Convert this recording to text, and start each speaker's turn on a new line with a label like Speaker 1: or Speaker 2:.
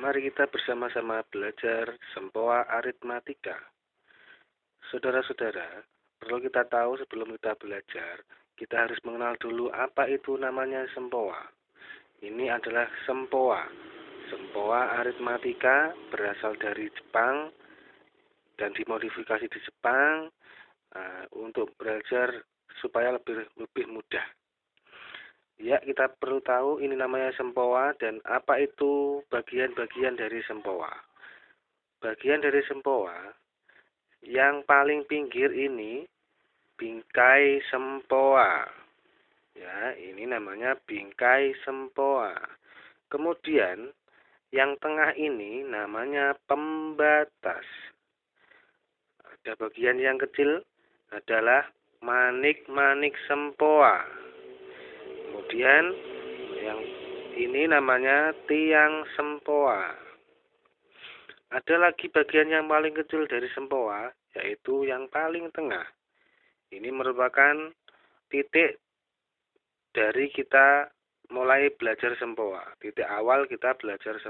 Speaker 1: mari kita bersama-sama belajar sempoa aritmatika. Saudara-saudara, perlu kita tahu sebelum kita belajar, kita harus mengenal dulu apa itu namanya sempoa. Ini adalah sempoa. Sempoa aritmatika berasal dari Jepang dan dimodifikasi di Jepang uh, untuk belajar supaya lebih lebih mudah. Ya, kita perlu tahu ini namanya sempoa dan apa itu bagian-bagian dari sempoa. Bagian dari sempoa yang paling pinggir ini bingkai sempoa. Ya, ini namanya bingkai sempoa. Kemudian yang tengah ini namanya pembatas. Ada bagian yang kecil adalah manik-manik sempoa kemudian yang ini namanya tiang sempoa. Ada lagi bagian yang paling kecil dari sempoa yaitu yang paling tengah. Ini merupakan titik dari kita mulai belajar sempoa. Titik awal kita belajar sempoa